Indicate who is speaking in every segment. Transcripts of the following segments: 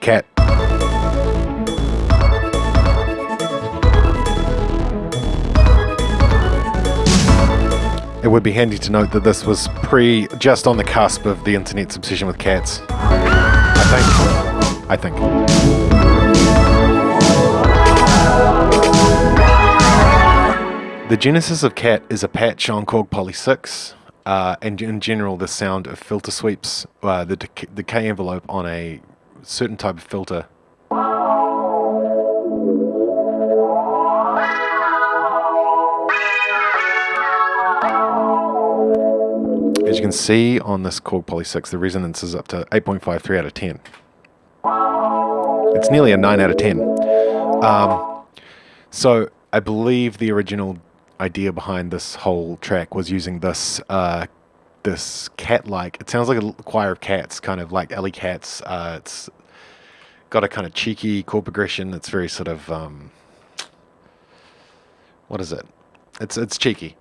Speaker 1: Cat. It would be handy to note that this was pre, just on the cusp of the internet's obsession with cats. I think. I think. The genesis of cat is a patch on Korg Poly 6, uh, and in general the sound of filter sweeps, uh, the decay envelope on a certain type of filter As you can see on this Korg Poly 6, the resonance is up to 8.53 out of 10. It's nearly a 9 out of 10. Um, so I believe the original idea behind this whole track was using this uh, this cat-like. It sounds like a choir of cats, kind of like alley cats. Uh, it's got a kind of cheeky chord progression. It's very sort of um, what is it? It's it's cheeky.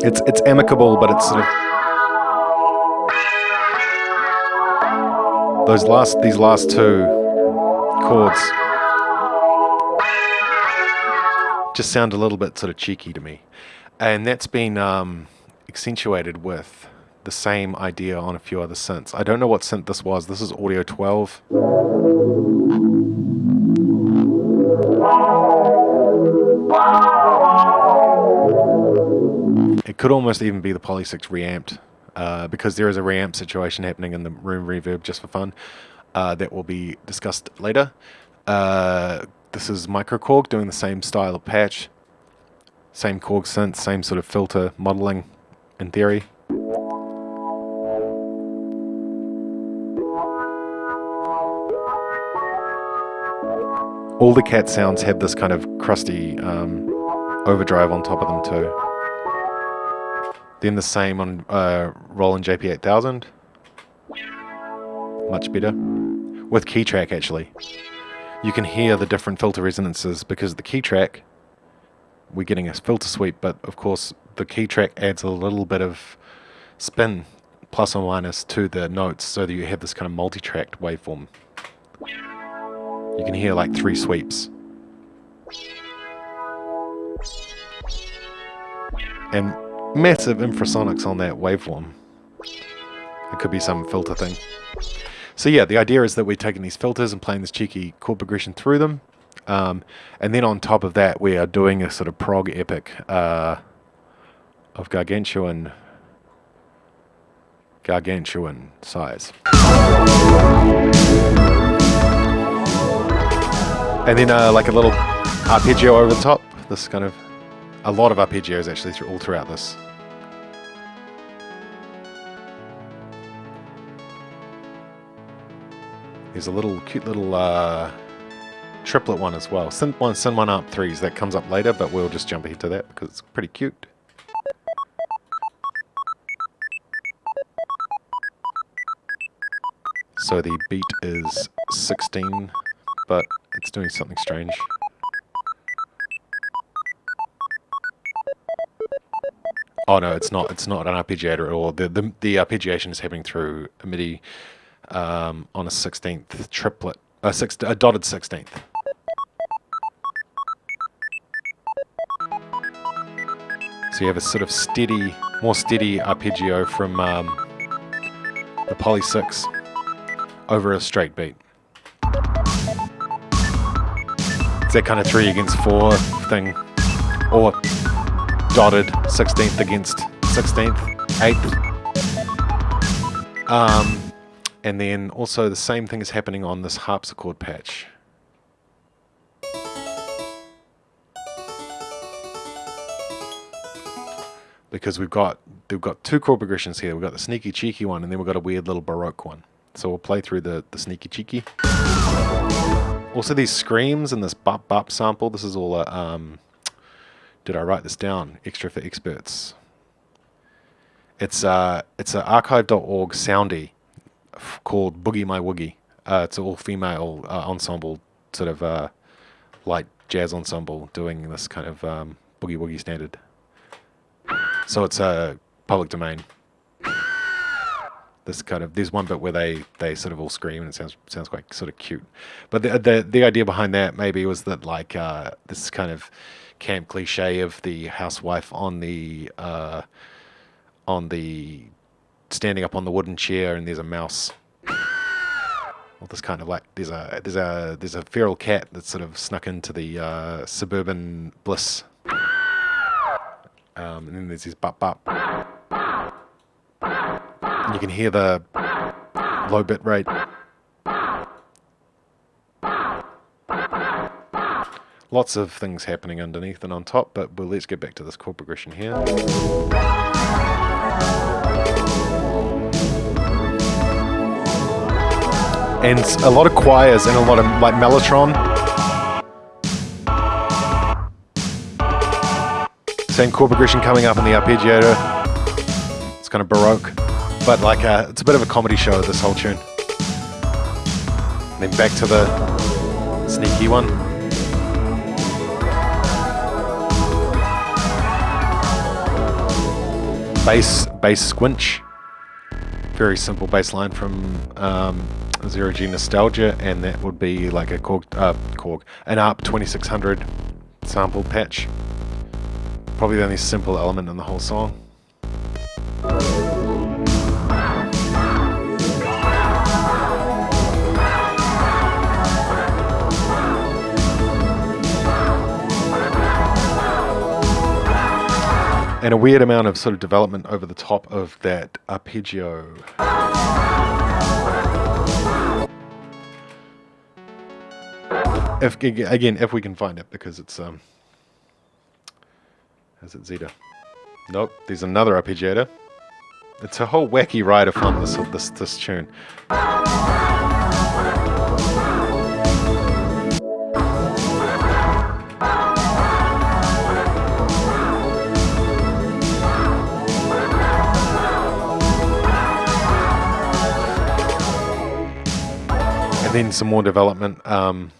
Speaker 1: It's it's amicable, but it's sort of those last these last two chords just sound a little bit sort of cheeky to me, and that's been um, accentuated with the same idea on a few other synths. I don't know what synth this was. This is Audio 12. It could almost even be the Poly 6 reamped, uh, because there is a reamp situation happening in the room reverb just for fun. Uh, that will be discussed later. Uh, this is Microkorg doing the same style of patch, same Korg synth, same sort of filter modeling in theory. All the cat sounds have this kind of crusty um, overdrive on top of them too. Then the same on uh, Roland JP8000. Much better. With key track actually. You can hear the different filter resonances because the Keytrack, we're getting a filter sweep, but of course the key track adds a little bit of spin plus or minus to the notes so that you have this kind of multi-tracked waveform. You can hear like three sweeps. And massive infrasonics on that waveform. It could be some filter thing. So yeah, the idea is that we're taking these filters and playing this cheeky chord progression through them. Um, and then on top of that, we are doing a sort of prog epic uh, of gargantuan, gargantuan size. And then uh, like a little arpeggio over the top, this kind of a lot of arpeggios actually through, all throughout this. There's a little cute little uh, triplet one as well. Send one, send one up threes. That comes up later, but we'll just jump ahead to that because it's pretty cute. So the beat is 16, but it's doing something strange. Oh no, it's not. It's not an arpeggiator at all. The the, the arpeggiation is happening through a MIDI um, on a sixteenth triplet, a six, a dotted sixteenth. So you have a sort of steady, more steady arpeggio from um, the Poly 6 over a straight beat. It's that kind of three against four thing, or dotted 16th against 16th, 8th. Um, and then also the same thing is happening on this harpsichord patch. Because we've got we've got two chord progressions here. We've got the sneaky cheeky one and then we've got a weird little baroque one. So we'll play through the, the sneaky cheeky. Also these screams and this bop bop sample, this is all a um, did I write this down? Extra for experts. It's uh, it's an archive.org soundy called Boogie My Woogie. Uh, it's an all-female uh, ensemble, sort of uh, light jazz ensemble, doing this kind of um, boogie woogie standard. So it's a uh, public domain. This kind of there's one bit where they they sort of all scream and it sounds sounds quite sort of cute. But the the the idea behind that maybe was that like uh, this kind of camp cliche of the housewife on the uh, on the standing up on the wooden chair and there's a mouse. Well, this kind of like there's a there's a there's a feral cat that's sort of snuck into the uh, suburban bliss. Um, and then there's this bop bop. And you can hear the low bit rate. Lots of things happening underneath and on top, but well, let's get back to this chord progression here. And a lot of choirs and a lot of like mellotron. Same chord progression coming up in the arpeggiator. It's kind of baroque, but like a, it's a bit of a comedy show. This whole tune. And then back to the sneaky one. Bass, bass squinch. Very simple bass line from um, Zero G Nostalgia, and that would be like a Korg, uh, Korg, an ARP 2600 sample patch. Probably the only simple element in the whole song. and a weird amount of sort of development over the top of that arpeggio. If again, if we can find it, because it's um, is it Zeta? Nope. There's another arpeggiator. It's a whole wacky ride of fun. This this this tune. And then some more development um,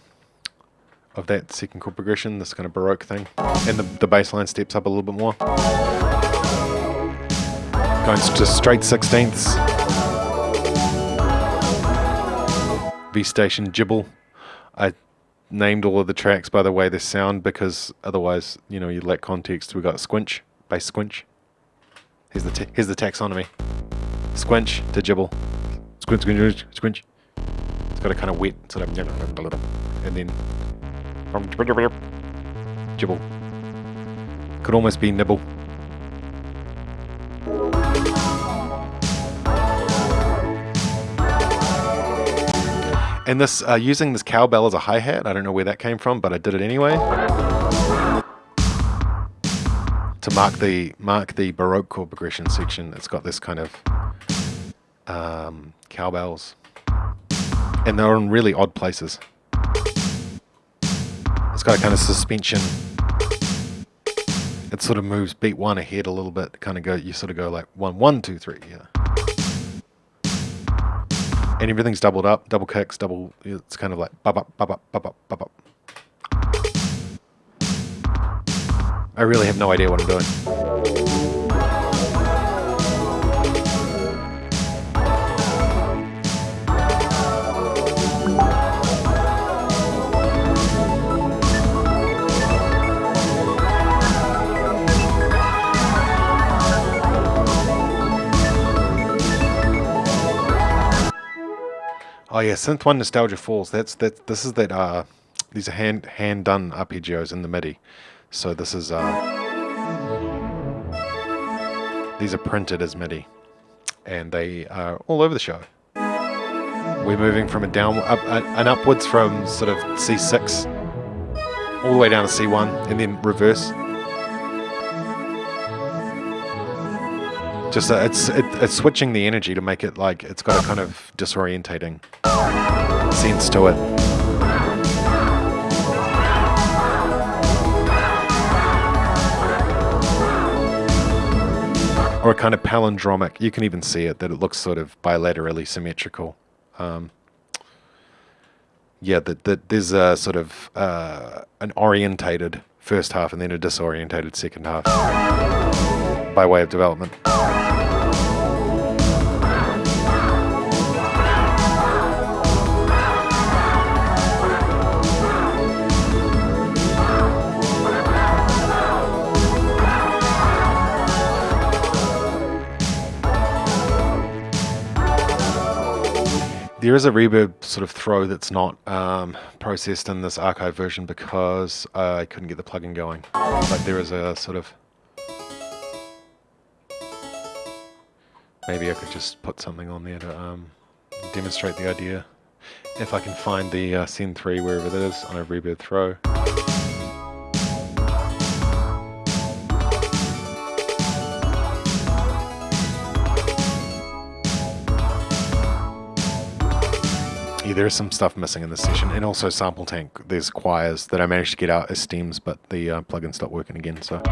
Speaker 1: of that second chord progression, this kind of Baroque thing. And the, the bass line steps up a little bit more. Going to straight sixteenths. V Station Gibble. I named all of the tracks by the way they sound because otherwise, you know, you lack context. We got Squinch, bass Squinch. Here's the here's the taxonomy. Squinch to Gibble. Squinch, squinch, squinch. It's got a kind of wet sort of, and then Gibble. Could almost be nibble. And this, uh, using this cowbell as a hi-hat, I don't know where that came from, but I did it anyway. To mark the mark the Baroque chord progression section, it's got this kind of um, cowbells and they're in really odd places. It's got a kind of suspension. It sort of moves beat one ahead a little bit. Kind of go, you sort of go like one, one, two, three, yeah. And everything's doubled up, double kicks, double. It's kind of like bop, bop, bop, bop, bop, bop, bop. I really have no idea what I'm doing. Oh yeah, Synth One Nostalgia Falls. That's that. This is that. Uh, these are hand hand done arpeggios in the MIDI. So this is. Uh, these are printed as MIDI, and they are all over the show. We're moving from a down up an upwards from sort of C6 all the way down to C1, and then reverse. Just uh, it's it, it's switching the energy to make it like it's got a kind of disorientating sense to it. Or a kind of palindromic. You can even see it that it looks sort of bilaterally symmetrical. Um, yeah, that that there's a sort of uh, an orientated first half and then a disorientated second half by way of development. There is a reverb sort of throw that's not um, processed in this archive version because I couldn't get the plugin going. But there is a sort of... Maybe I could just put something on there to um, demonstrate the idea. If I can find the uh, Send 3 wherever it is on a reverb throw. Yeah, there is some stuff missing in this session, and also SampleTank. There's choirs that I managed to get out as stems, but the uh, plugin stopped working again. So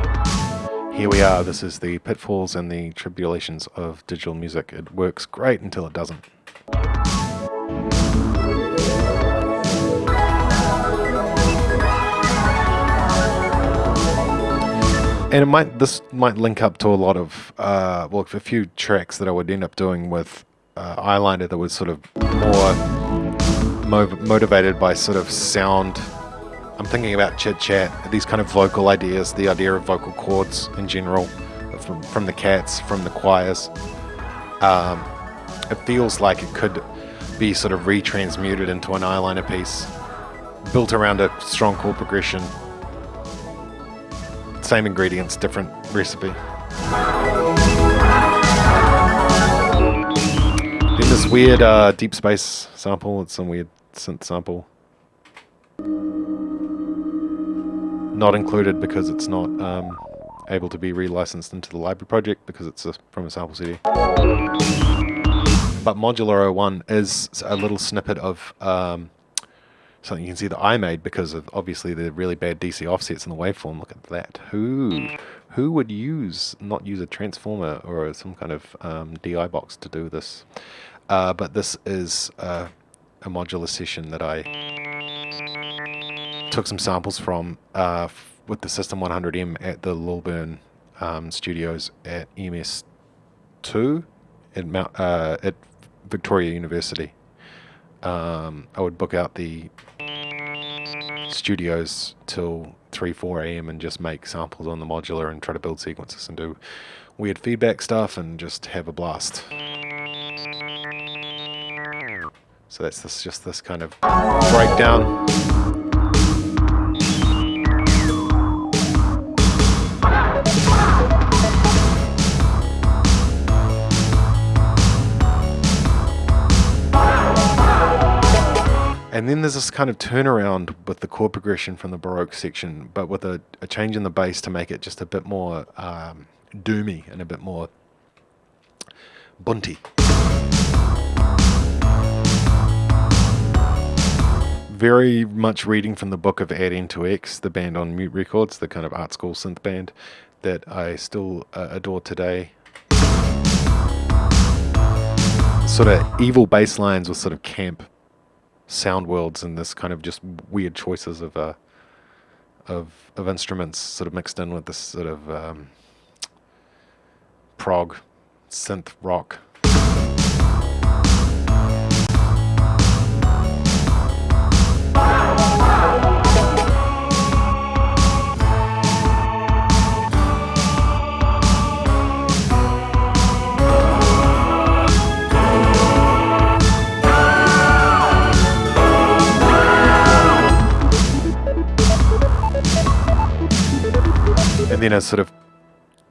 Speaker 1: here we are. This is the pitfalls and the tribulations of digital music. It works great until it doesn't. And it might this might link up to a lot of uh, well, a few tracks that I would end up doing with uh, eyeliner that was sort of more motivated by sort of sound. I'm thinking about chit chat, these kind of vocal ideas, the idea of vocal chords in general, from, from the cats, from the choirs. Um, it feels like it could be sort of retransmuted into an eyeliner piece, built around a strong chord progression. Same ingredients, different recipe. Then this weird uh, deep space sample, it's some weird synth sample. Not included because it's not um, able to be relicensed into the library project because it's a, from a sample CD. But Modular 01 is a little snippet of um, something you can see that I made because of obviously the really bad DC offsets in the waveform. Look at that. Who who would use not use a transformer or some kind of um, DI box to do this? Uh, but this is uh, a modular session that I took some samples from uh, with the System 100M at the Lilburn um, studios at EMS2 at, Mount, uh, at Victoria University. Um, I would book out the studios till 3, 4 a.m. and just make samples on the modular and try to build sequences and do weird feedback stuff and just have a blast. So that's this, just this kind of breakdown. And then there's this kind of turnaround with the chord progression from the Baroque section, but with a, a change in the bass to make it just a bit more um, doomy and a bit more bunty. Very much reading from the book of Add N to (X), the band on Mute Records, the kind of art school synth band that I still uh, adore today. Sort of evil bass lines with sort of camp sound worlds and this kind of just weird choices of uh, of of instruments sort of mixed in with this sort of um, prog synth rock then a sort of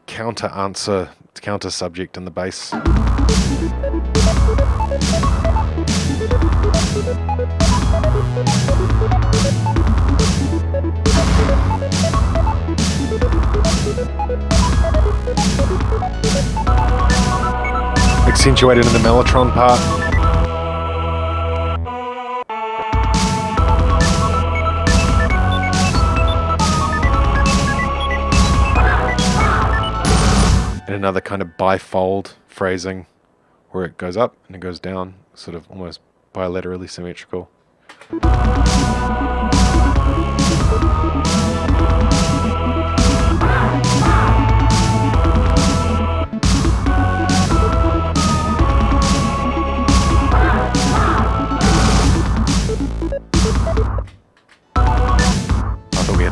Speaker 1: counter answer, counter subject in the bass. Accentuated in the mellotron part. Another kind of bifold phrasing where it goes up and it goes down, sort of almost bilaterally symmetrical.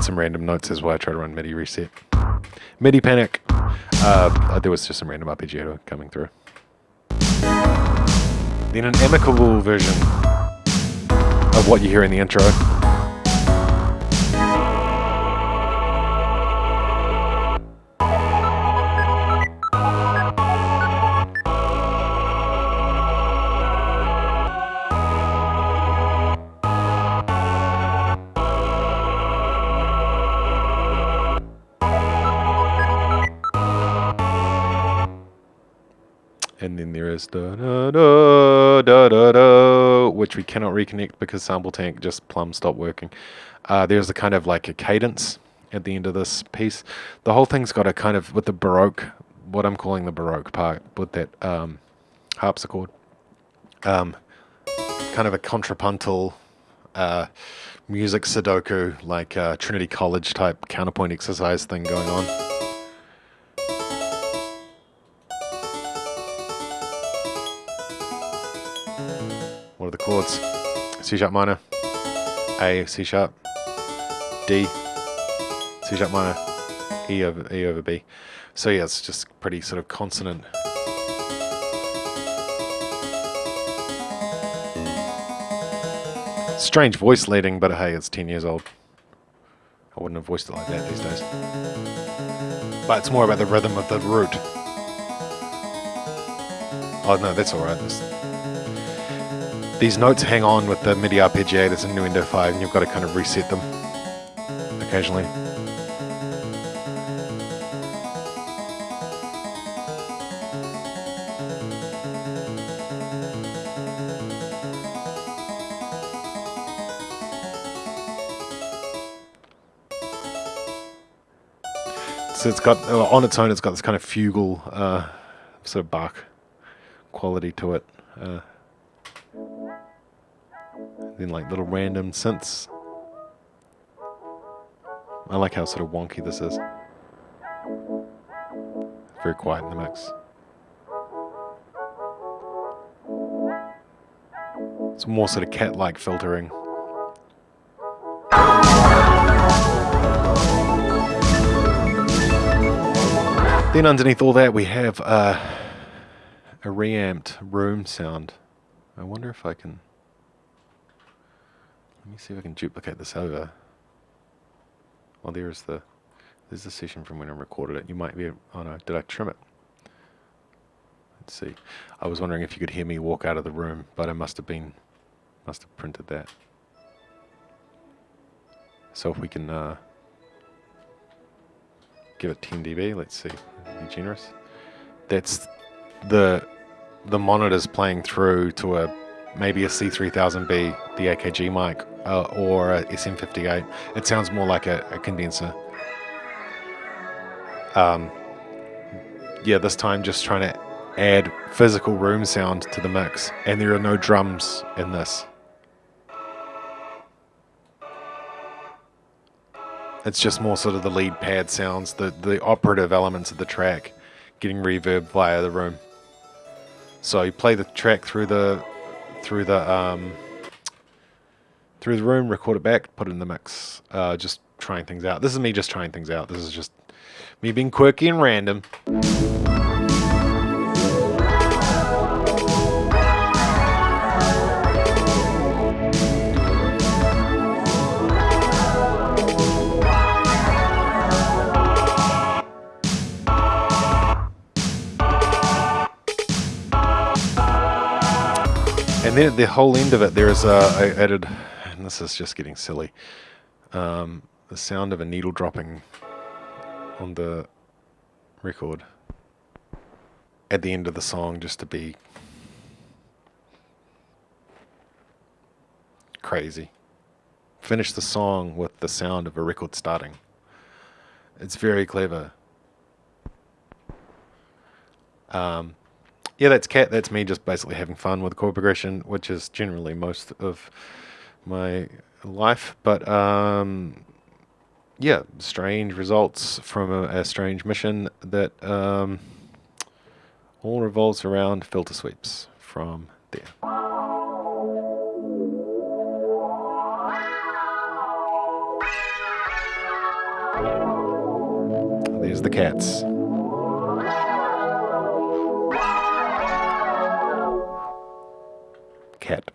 Speaker 1: Some random notes as well. I try to run MIDI reset. MIDI panic. Uh, there was just some random arpeggiato coming through. then an amicable version of what you hear in the intro. Da da da da da da, which we cannot reconnect because SampleTank just plumb stopped working. Uh, there's a kind of like a cadence at the end of this piece. The whole thing's got a kind of with the baroque, what I'm calling the baroque part with that um, harpsichord, um, kind of a contrapuntal uh, music Sudoku like uh, Trinity College type counterpoint exercise thing going on. Chords? C sharp minor, A, C sharp, D, C sharp minor, E over E over B. So yeah, it's just pretty sort of consonant. Strange voice leading, but hey, it's 10 years old. I wouldn't have voiced it like that these days. But it's more about the rhythm of the root. Oh no, that's alright. These notes hang on with the MIDI arpeggiators in Nuendo 5 and you've got to kind of reset them occasionally. So it's got, uh, on its own, it's got this kind of fugal uh, sort of Bach quality to it. Uh, then like little random synths. I like how sort of wonky this is. Very quiet in the mix. It's more sort of cat-like filtering. Then underneath all that we have uh, a reamped room sound. I wonder if I can... Let me see if I can duplicate this over. Well, there's the there's the session from when I recorded it. You might be. Oh no, did I trim it? Let's see. I was wondering if you could hear me walk out of the room, but I must have been must have printed that. So if we can uh, give it 10 dB, let's see. Be generous. That's the the monitor's playing through to a maybe a C3000B, the AKG mic, uh, or a SM58. It sounds more like a, a condenser. Um, yeah, this time just trying to add physical room sound to the mix, and there are no drums in this. It's just more sort of the lead pad sounds, the, the operative elements of the track getting reverb via the room. So you play the track through the through the um, through the room, record it back, put it in the mix. Uh, just trying things out. This is me just trying things out. This is just me being quirky and random. And then at the whole end of it, there's uh, I added, this is just getting silly, um, the sound of a needle dropping on the record at the end of the song just to be crazy. Finish the song with the sound of a record starting. It's very clever. Um, yeah, that's cat. That's me just basically having fun with chord progression, which is generally most of my life. But um, yeah, strange results from a, a strange mission that um, all revolves around filter sweeps from there. There's the cats. cat.